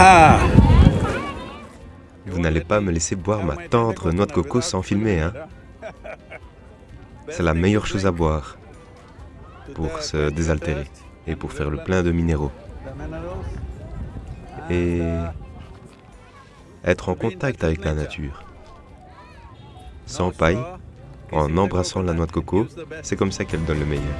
Ah. Vous n'allez pas me laisser boire ma tendre noix de coco sans filmer, hein C'est la meilleure chose à boire pour se désaltérer et pour faire le plein de minéraux. Et être en contact avec la nature. Sans paille, en embrassant la noix de coco, c'est comme ça qu'elle donne le meilleur.